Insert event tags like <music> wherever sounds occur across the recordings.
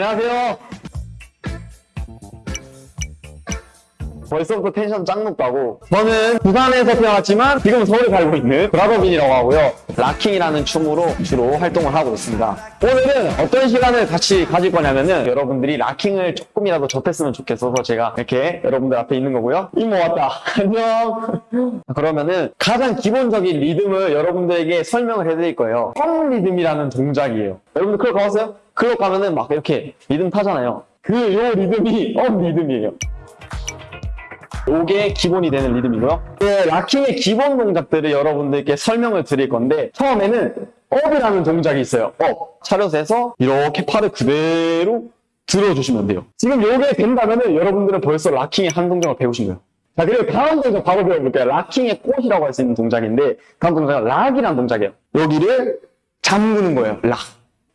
안녕하세요. 벌써부터 텐션 짱 높다고. 저는 부산에서 태어났지만 지금 서울에 살고 있는 브라더빈이라고 하고요. locking이라는 춤으로 주로 활동을 하고 있습니다. 오늘은 어떤 시간을 같이 가질 거냐면은 여러분들이 locking을 조금이라도 접했으면 좋겠어서 제가 이렇게 여러분들 앞에 있는 거고요. 이모 왔다. <laughs> 안녕. 그러면은 가장 기본적인 리듬을 여러분들에게 설명을 해드릴 거예요. up 리듬이라는 동작이에요. 여러분들 클럽 가봤어요? 클럽 가면은 막 이렇게 리듬 타잖아요. 그 요 리듬이 up 리듬이에요. 요게 기본이 되는 리듬이고요. 네, locking의 기본 동작들을 여러분들께 설명을 드릴 건데 처음에는 up이라는 동작이 있어요. up. 차렷에서 이렇게 팔을 그대로 들어주시면 돼요. 지금 요게 된다면 은 여러분들은 벌써 locking의 한 동작을 배우신 거예요. 자, 그리고 다음 동작 바로 배워볼게요. locking의 꽃이라고 할 수 있는 동작인데 다음 동작은 lock이라는 동작이에요. 여기를 잠그는 거예요. lock.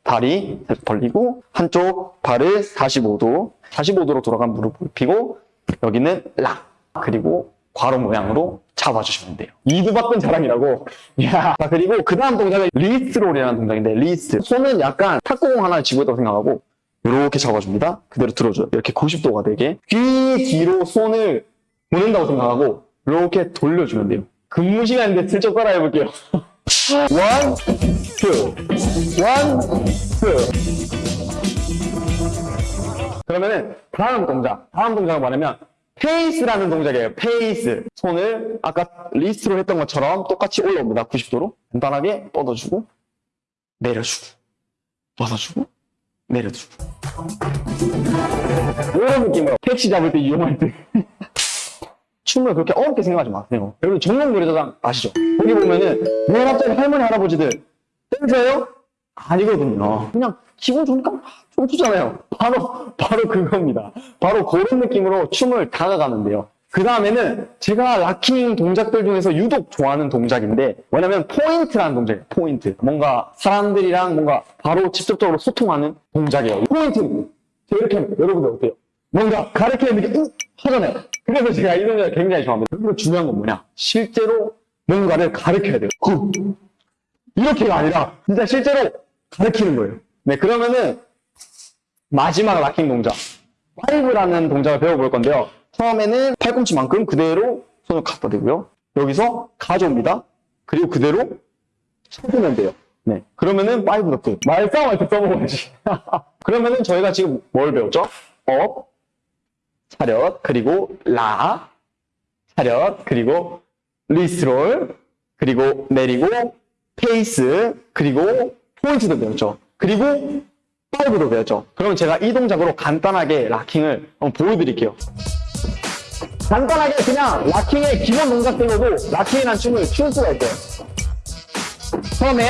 다리 벌리고 한쪽 발을 45도 45도로 돌아간 무릎을 펴고 여기는 lock 그리고 괄호 모양으로 잡아주시면 돼요. 이두박근 자랑이라고. <laughs> 야. 자, 그리고 그 다음 동작은 wrist roll이라는 동작인데, wrist. 손은 약간 탁구공 하나 쥐고 있다고 생각하고, 이렇게 잡아줍니다. 그대로 들어줘요. 이렇게 90도가 되게. 귀 뒤로 손을 보낸다고 생각하고, 이렇게 돌려주면 돼요. 근무 시간인데 슬쩍 따라 해볼게요. <laughs> one, two, one, two. 그러면은 다음 동작. 다음 동작은 뭐냐면 pace라는 동작이에요. pace. 손을 아까 wrist roll 했던 것처럼 똑같이 올라옵니다. 90도로. 간단하게 뻗어주고 내려주고 뻗어주고 내려주고 이런 느낌으로 택시 잡을 때 이용할 때 <laughs> 춤을 그렇게 어렵게 생각하지 마세요. 여러분 전국 노래자랑 아시죠? 거기 보면은 왜 갑자기 할머니 할아버지들 댄서예요? 아니거든요. 그냥 기분 좋으니까 좀 추잖아요. 바로 바로 그겁니다. 바로 그런 느낌으로 춤을 다가가는데요. 그 다음에는 제가 locking 동작들 중에서 유독 좋아하는 동작인데 뭐냐면 포인트라는 동작이에요. 포인트. 뭔가 사람들이랑 뭔가 바로 직접적으로 소통하는 동작이에요. 포인트. 제가 이렇게 하면 여러분들 어때요? 뭔가 가르치는 느낌 응? 하잖아요. 그래서 제가 이 동작을 굉장히 좋아합니다. 그리고 중요한 건 뭐냐? 실제로 뭔가를 가르쳐야 돼요. 후. 이렇게가 아니라 진짜 실제로 가르치는 거예요. 네, 그러면은 마지막 locking 동작. five라는 동작을 배워볼 건데요. 처음에는 팔꿈치만큼 그대로 손을 갖다 대고요. 여기서 가져옵니다. 그리고 그대로 쳐주면 돼요. 네. 그러면은 five 너트. 말싸움할 때 써먹어야지. <laughs> 그러면은 저희가 지금 뭘 배웠죠? up, 차렷, 그리고 lock, 차렷, 그리고 wrist roll, 그리고 내리고, pace, 그리고 포인트도 배웠죠. 그리고 five도 배웠죠. 그러면 제가 이 동작으로 간단하게 locking을 보여드릴게요. 간단하게 그냥 locking의 기본 동작들로도 locking이라는 춤을 출 수가 있어요. 처음에